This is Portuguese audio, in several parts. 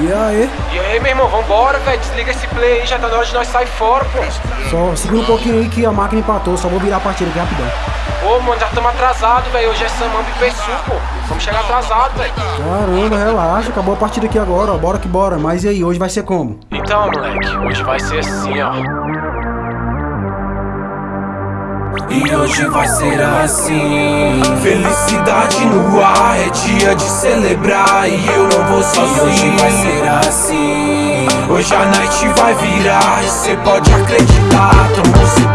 E aí? E aí, meu irmão, vambora, velho. Desliga esse play aí, já tá na hora de nós sair fora, pô. Só segura um pouquinho aí que a máquina empatou, só vou virar a partida aqui rapidão. Pô, mano, já estamos atrasados, velho. Hoje é Samamba e Pessu, pô. Vamos chegar atrasado, velho. Caramba, relaxa, acabou a partida aqui agora, ó. Bora que bora. Mas e aí, hoje vai ser como? Então, moleque, hoje vai ser assim, ó. E hoje vai ser assim. Felicidade no ar, é dia de celebrar. E eu não vou sozinho. E hoje vai ser assim. Hoje a night vai virar. E cê pode acreditar Então não se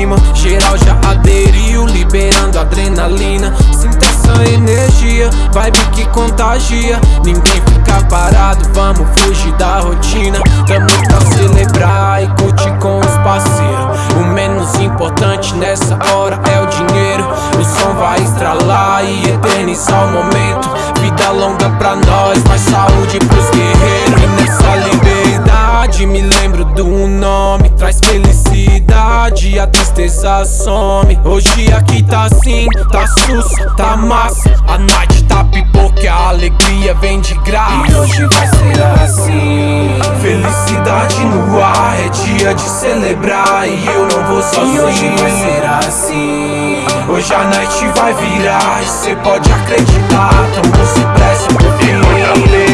cima. Geral já aderiu, liberando adrenalina. Sinta essa energia, vibe que contagia. Ninguém fica parado, vamos fugir da rotina. Tamo pra celebrar e curtir com os parceiros. O menos importante nessa hora é o dinheiro. O som vai estralar e eternizar o momento. Vida longa pra nós, mais saúde pros guerreiros. E nessa liberdade me lembro do nome Traz felicidade, a tristeza some. Hoje aqui tá assim, tá sussa, tá massa A night tá pipoca, a alegria vem de graça. E hoje vai ser assim. Felicidade no ar, é dia de celebrar. E eu não vou sozinho E hoje vai ser assim. Hoje a night vai virar E cê pode acreditar, então não se pressa porque Ele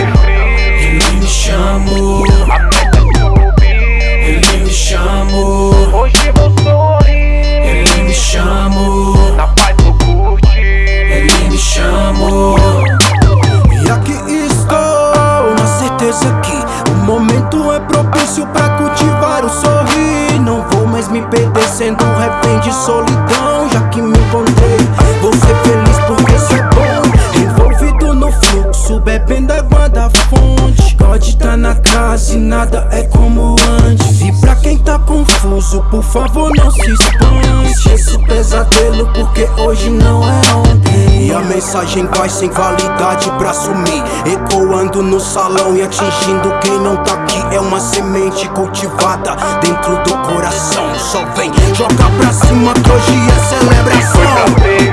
propício pra cultivar o sorrir. Não vou mais me perder sendo um refém de solidão, já que me encontrei. Vou ser feliz porque é bom. Envolvido no fluxo, bebendo água da fonte. Pode tá na casa e nada é como antes. E pra quem tá confuso, por favor não se expande. Esqueça o pesadelo porque hoje não é ontem. E a mensagem vai sem validade pra sumir. Ecoando no salão e atingindo quem não tá aqui. É uma semente cultivada dentro do coração. Só vem, joga pra cima que hoje é celebração.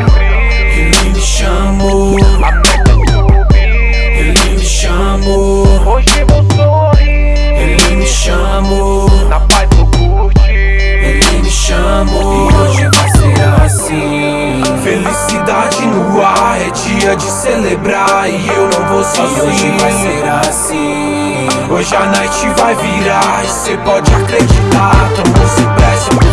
Dia de celebrar E eu não vou sozinho E hoje vai ser assim. Hoje a night vai virar E cê pode acreditar, então não se pressa